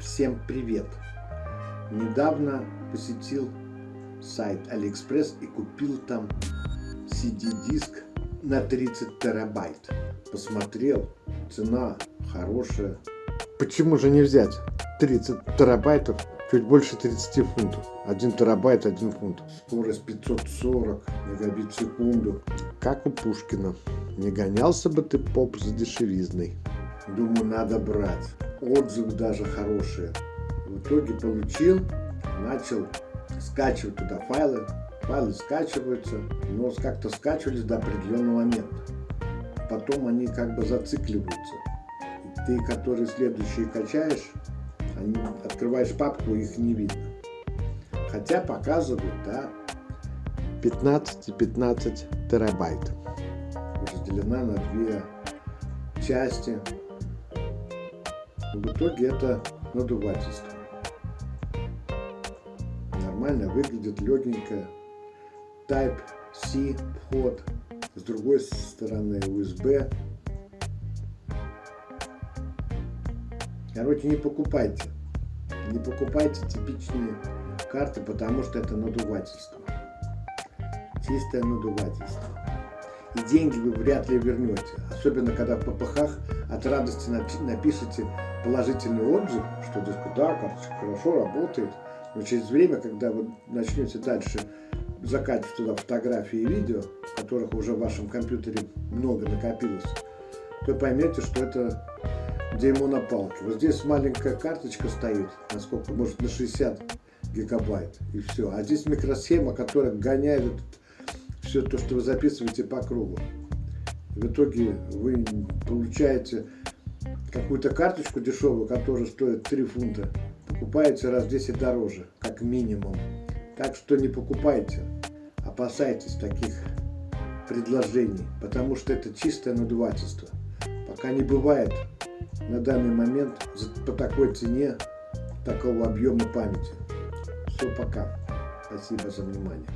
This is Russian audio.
Всем привет! Недавно посетил сайт Алиэкспресс и купил там CD-диск на 30 терабайт. Посмотрел, цена хорошая. Почему же не взять 30 терабайтов, чуть больше 30 фунтов? 1 терабайт, 1 фунт. Скорость 540 мегабит в секунду. Как у Пушкина. Не гонялся бы ты, поп, за дешевизной. Думаю, надо брать. Отзывы даже хорошие. В итоге получил, начал скачивать туда файлы. Файлы скачиваются, но как-то скачивались до определенного момента. Потом они как бы зацикливаются. И ты, которые следующие качаешь, они, открываешь папку, их не видно. Хотя показывают, да, 15 и 15 терабайт. Разделена на две части. В итоге это надувательство. Нормально выглядит, легенько. Type-C вход. С другой стороны USB. Короче, не покупайте. Не покупайте типичные карты, потому что это надувательство. Чистое надувательство. И деньги вы вряд ли вернете. Особенно, когда в ППХ от радости напишите положительный отзыв, что, дескать, да, карточка хорошо работает. Но через время, когда вы начнете дальше закачивать туда фотографии и видео, которых уже в вашем компьютере много накопилось, то поймете, что это дерьмо на палке. Вот здесь маленькая карточка стоит, насколько, может, на 60 гигабайт, и все. А здесь микросхема, которая гоняет все то, что вы записываете по кругу. В итоге вы получаете какую-то карточку дешевую, которая стоит 3 фунта, покупаете раз в 10 дороже, как минимум. Так что не покупайте, опасайтесь таких предложений, потому что это чистое надувательство. Пока не бывает на данный момент по такой цене такого объема памяти. Все, пока. Спасибо за внимание.